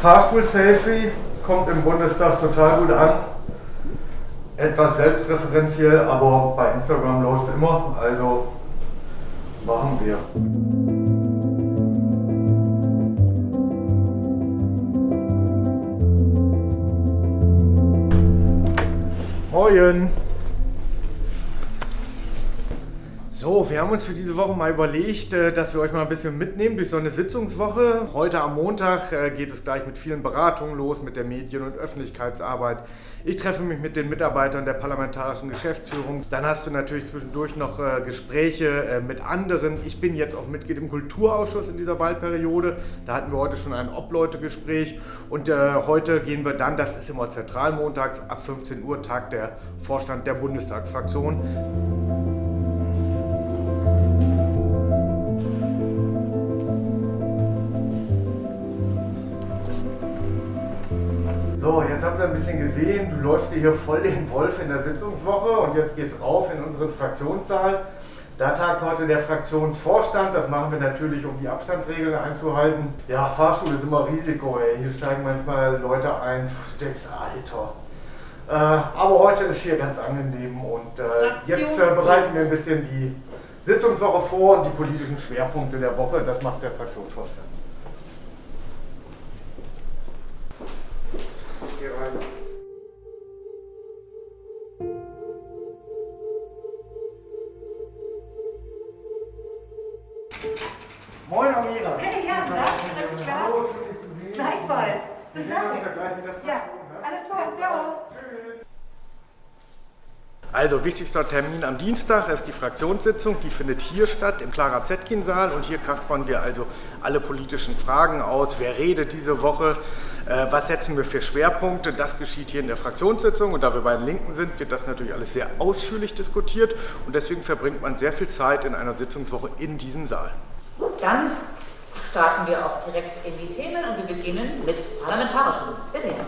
Fahrstuhl-Selfie kommt im Bundestag total gut an. Etwas selbstreferenziell, aber bei Instagram läuft es immer, also machen wir. Moin! So, wir haben uns für diese Woche mal überlegt, äh, dass wir euch mal ein bisschen mitnehmen durch so eine Sitzungswoche. Heute am Montag äh, geht es gleich mit vielen Beratungen los, mit der Medien- und Öffentlichkeitsarbeit. Ich treffe mich mit den Mitarbeitern der parlamentarischen Geschäftsführung. Dann hast du natürlich zwischendurch noch äh, Gespräche mit anderen. Ich bin jetzt auch Mitglied im Kulturausschuss in dieser Wahlperiode. Da hatten wir heute schon ein Obleute-Gespräch. Und heute gehen wir dann, das ist immer zentralmontags, ab 15 Uhr, Tag der Vorstand der Bundestagsfraktion. So, jetzt habt ihr ein bisschen gesehen, du läufst hier voll den Wolf in der Sitzungswoche und jetzt geht's rauf in unseren Fraktionssaal. Da tagt heute der Fraktionsvorstand. Das machen wir natürlich, um die Abstandsregeln einzuhalten. Ja, Fahrstuhl ist immer Risiko. Ey. Hier steigen manchmal Leute ein. Du denkst, Alter. Äh, aber heute ist hier ganz angenehm und äh, jetzt äh, bereiten wir ein bisschen die Sitzungswoche vor und die politischen Schwerpunkte der Woche. Das macht der Fraktionsvorstand. Hier rein. Moin Amira. Hey Jan, na, alles klar? Hallo, schön dich zu sehen. Gleichfalls. Wir sehen uns ja gleich in der Fraktion. Ja, alles klar, ciao. Tschüss. Also wichtigster Termin am Dienstag ist die Fraktionssitzung, die findet hier statt im Clara Zetkin-Saal und hier kaspern wir also alle politischen Fragen aus. Wer redet diese Woche? Äh, was setzen wir für Schwerpunkte? Das geschieht hier in der Fraktionssitzung und da wir bei den Linken sind, wird das natürlich alles sehr ausführlich diskutiert und deswegen verbringt man sehr viel Zeit in einer Sitzungswoche in diesem Saal. Dann starten wir auch direkt in die Themen und wir beginnen mit parlamentarischen. Bitte, Herr.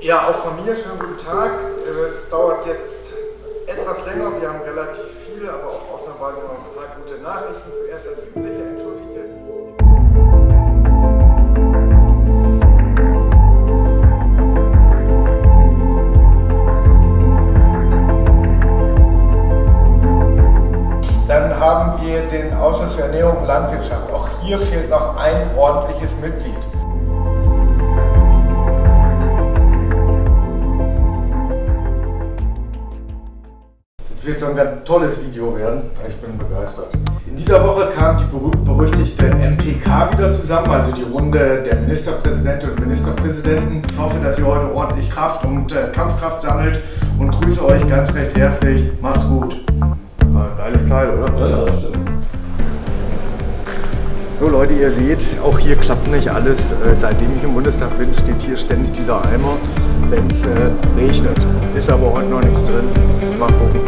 Ja, auch von mir schönen guten Tag. Äh, es dauert jetzt etwas länger, wir haben relativ viele, aber auch ausnahmsweise noch ein paar gute Nachrichten. Zuerst das übliche, Wir den Ausschuss für Ernährung und Landwirtschaft. Auch hier fehlt noch ein ordentliches Mitglied. wird so ein ganz tolles Video werden. Ich bin begeistert. In dieser Woche kam die berühmt-berüchtigte MPK wieder zusammen, also die Runde der Ministerpräsidentinnen und Ministerpräsidenten. Ich hoffe, dass ihr heute ordentlich Kraft und äh, Kampfkraft sammelt und grüße euch ganz recht herzlich. Macht's gut. Geiles Teil, oder? Ja, ja, stimmt. So Leute, ihr seht, auch hier klappt nicht alles. Äh, seitdem ich im Bundestag bin, steht hier ständig dieser Eimer, wenn es äh, regnet. Ist aber heute noch nichts drin. Mal gucken.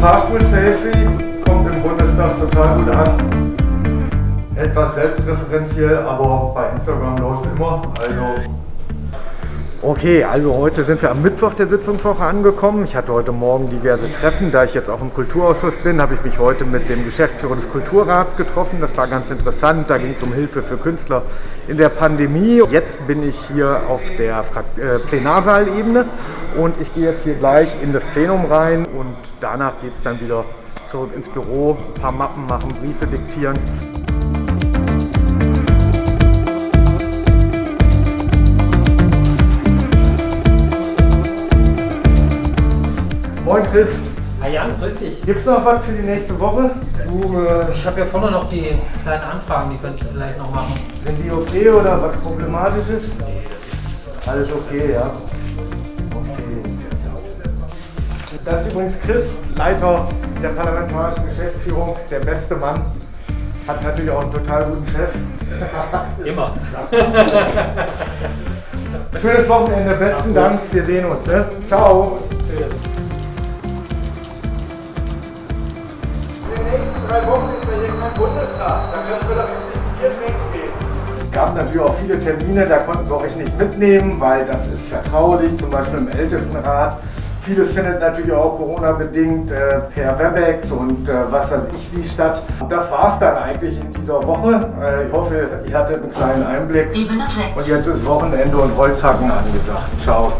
Fahrstuhl-Selfie kommt im Bundestag total gut an. Etwas selbstreferenziell, aber bei Instagram läuft immer. Also Okay, also heute sind wir am Mittwoch der Sitzungswoche angekommen. Ich hatte heute Morgen diverse Treffen. Da ich jetzt auch im Kulturausschuss bin, habe ich mich heute mit dem Geschäftsführer des Kulturrats getroffen. Das war ganz interessant. Da ging es um Hilfe für Künstler in der Pandemie. Jetzt bin ich hier auf der äh, Plenarsaalebene und ich gehe jetzt hier gleich in das Plenum rein und danach geht es dann wieder zurück ins Büro, ein paar Mappen machen, Briefe diktieren. Chris. Hi Jan, grüß dich. Gibt es noch was für die nächste Woche? Du, äh, ich habe ja vorne noch die kleinen Anfragen, die könntest du vielleicht noch machen. Sind die okay oder was problematisch ist? Nee, das ist Alles okay, ja. Okay. Das ist übrigens Chris, Leiter der parlamentarischen Geschäftsführung, der beste Mann. Hat natürlich auch einen total guten Chef. Immer. Schönes Wochenende, besten Dank. Wir sehen uns. Ne? Ciao. Drei Wochen ist ja hier kein Bundestag. Da können wir doch in Bier trinken gehen. Es gab natürlich auch viele Termine, da konnten wir euch nicht mitnehmen, weil das ist vertraulich, zum Beispiel im Ältestenrat Vieles findet natürlich auch Corona-bedingt äh, per Webex und äh, was weiß ich wie statt. Das war es dann eigentlich in dieser Woche. Äh, ich hoffe, ihr hattet einen kleinen Einblick. Und jetzt ist Wochenende und Holzhacken angesagt. Ciao.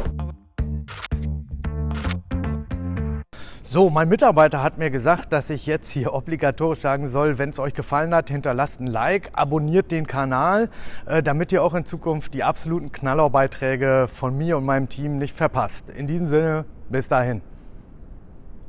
So, mein Mitarbeiter hat mir gesagt, dass ich jetzt hier obligatorisch sagen soll, wenn es euch gefallen hat, hinterlasst ein Like, abonniert den Kanal, äh, damit ihr auch in Zukunft die absoluten Knallerbeiträge von mir und meinem Team nicht verpasst. In diesem Sinne, bis dahin.